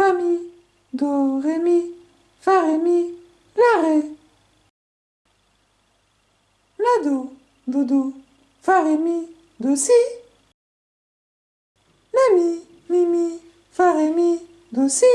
fa, mi, do, ré, mi, fa, ré, mi, la, ré. La, do, do, do, fa, ré, mi, do, si. La, mi, mi, mi, fa, ré, mi, do, si.